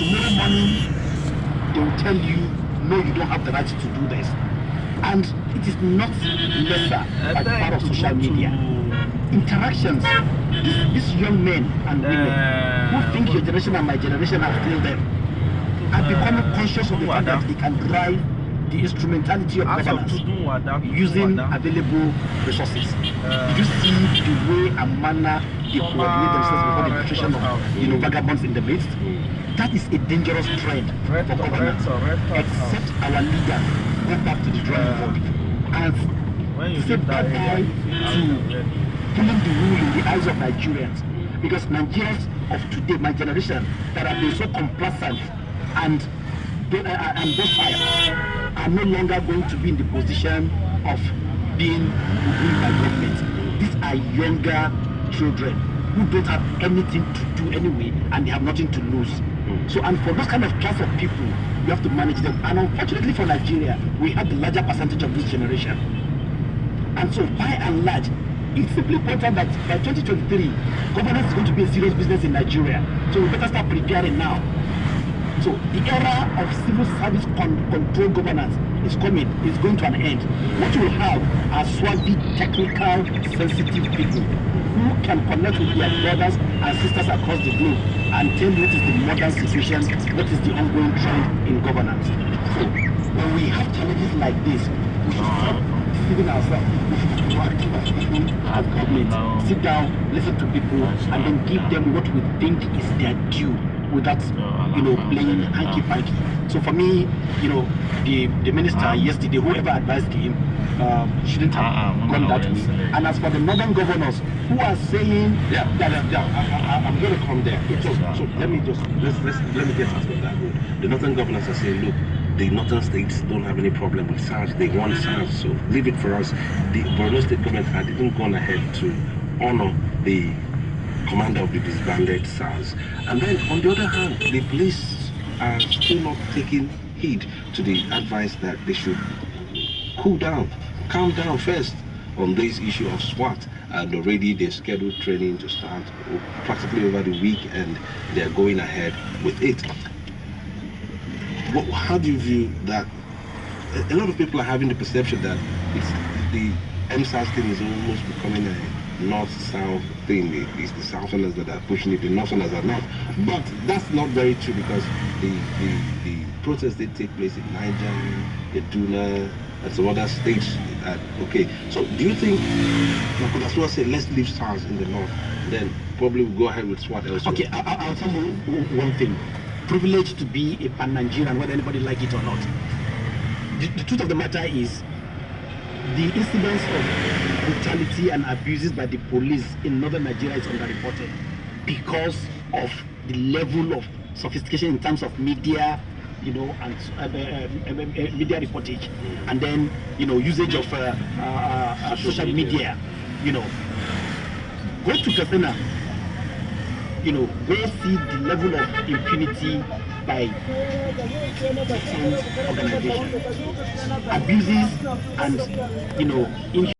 tomorrow morning they will tell you, no, you don't have the right to do this. And it is not lesser by the power of social media. Interactions, these, these young men and women who think your generation and my generation have failed them are becoming conscious of the fact that they can drive the instrumentality of governance using available resources. Did you see the way and manner they coordinate themselves before the infiltration of you know vagabonds in the midst? That is a dangerous trend for governance. Except our leaders go back to the drawing board and say bye-bye to pulling the rule in the eyes of Nigerians. Because Nigerians of today, my generation, that have been so complacent and uh, and docile are no longer going to be in the position of being ruled by government. These are younger children who don't have anything to do anyway and they have nothing to lose. So, and for those kind of class of people, you have to manage them. And unfortunately for Nigeria, we have the larger percentage of this generation. And so, by and large, it's simply important that by 2023, governance is going to be a serious business in Nigeria. So we better start preparing now. So the era of civil service con control governance is coming, is going to an end. What you will have are swarthy, technical, sensitive people who can connect with their brothers and sisters across the globe and tell you what is the modern situation, what is the ongoing trend in governance. So when we have challenges like this, we should stop deceiving ourselves. As government. Sit down, listen to people, and then give them what we think is their due without you know playing hanky panky. So for me, you know, the the minister yesterday, whoever advised him, um, shouldn't have gone that way. And as for the northern governors who are saying yeah, yeah, yeah, I, am going to come there. So, so let me just let's, let's let me get out of that road. The northern governors are saying, look, the northern states don't have any problem with SARS. They want SARS, so leave it for us. The Borno state government had even gone ahead to honor the commander of the disbanded SARS. And then on the other hand, the police are still not taking heed to the advice that they should cool down, calm down first on this issue of SWAT. And already they scheduled training to start practically over the week and they're going ahead with it. How do you view that? A lot of people are having the perception that the EndSARS thing is almost becoming a north-south thing. It's the southerners that are pushing it, the northerners are not. But that's not very true because the, the, the protests did take place in Niger, Kaduna, and some other states. That, okay, so do you think, like that's what I said, let's leave SARS in the north, then probably we'll go ahead with SWAT elsewhere. Okay, I, will tell you one thing. Privileged to be a pan-Nigerian, whether anybody like it or not. The, the truth of the matter is, the incidence of brutality and abuses by the police in northern Nigeria is underreported because of the level of sophistication in terms of media, you know, and uh, uh, uh, uh media reportage, and then you know usage of uh, uh, social media. You know, go to Katsina. You know, go see the level of impunity by organizations, abuses and, you know,